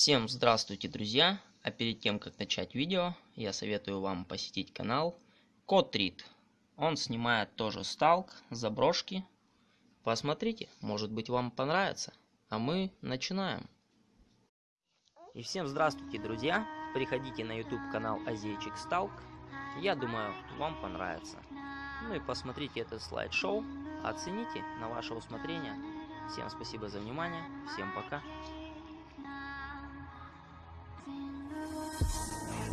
Всем здравствуйте, друзья! А перед тем, как начать видео, я советую вам посетить канал Котрид. Он снимает тоже сталк, заброшки. Посмотрите, может быть вам понравится. А мы начинаем. И всем здравствуйте, друзья! Приходите на YouTube канал Азейчик Сталк. Я думаю, вам понравится. Ну и посмотрите это слайд-шоу. Оцените на ваше усмотрение. Всем спасибо за внимание. Всем пока. Nothing.